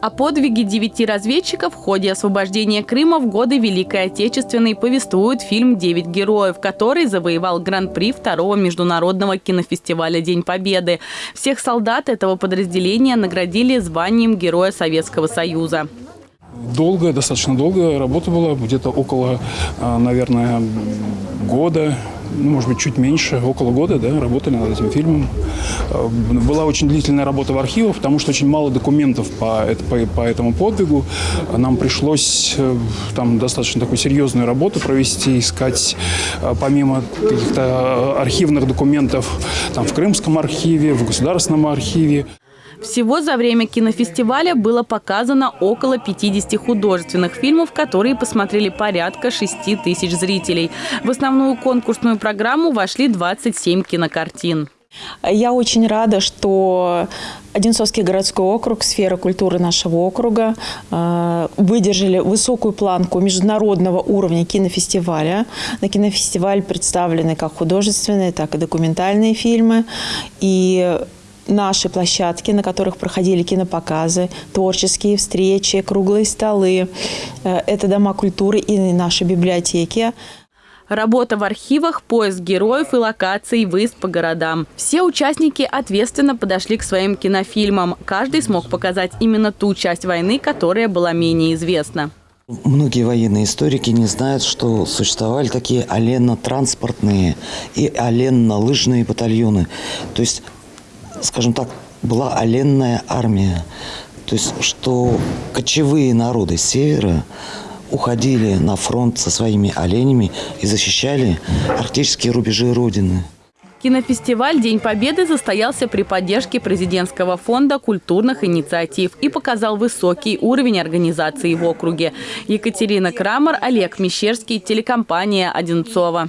О подвиге девяти разведчиков в ходе освобождения Крыма в годы Великой Отечественной повествует фильм «Девять героев», который завоевал гран-при второго международного кинофестиваля «День Победы». Всех солдат этого подразделения наградили званием Героя Советского Союза. Долгая, достаточно долгая работа была, где-то около, а, наверное, года, ну, может быть, чуть меньше, около года, да, работали над этим фильмом. А, была очень длительная работа в архивах, потому что очень мало документов по, по, по этому подвигу. Нам пришлось э, там достаточно такую серьезную работу провести, искать а, помимо каких-то архивных документов там, в Крымском архиве, в Государственном архиве. Всего за время кинофестиваля было показано около 50 художественных фильмов, которые посмотрели порядка 6 тысяч зрителей. В основную конкурсную программу вошли 27 кинокартин. Я очень рада, что Одинцовский городской округ, сфера культуры нашего округа э, выдержали высокую планку международного уровня кинофестиваля. На кинофестиваль представлены как художественные, так и документальные фильмы. И наши площадки, на которых проходили кинопоказы, творческие встречи, круглые столы. Э, это дома культуры и наши библиотеки. Работа в архивах, поиск героев и локаций, выезд по городам. Все участники ответственно подошли к своим кинофильмам. Каждый смог показать именно ту часть войны, которая была менее известна. Многие военные историки не знают, что существовали такие оленно-транспортные и оленно-лыжные батальоны. То есть скажем так, была оленная армия. То есть, что кочевые народы севера уходили на фронт со своими оленями и защищали арктические рубежи Родины. Кинофестиваль «День Победы» состоялся при поддержке президентского фонда культурных инициатив и показал высокий уровень организации в округе. Екатерина Крамер, Олег Мещерский, телекомпания «Одинцова».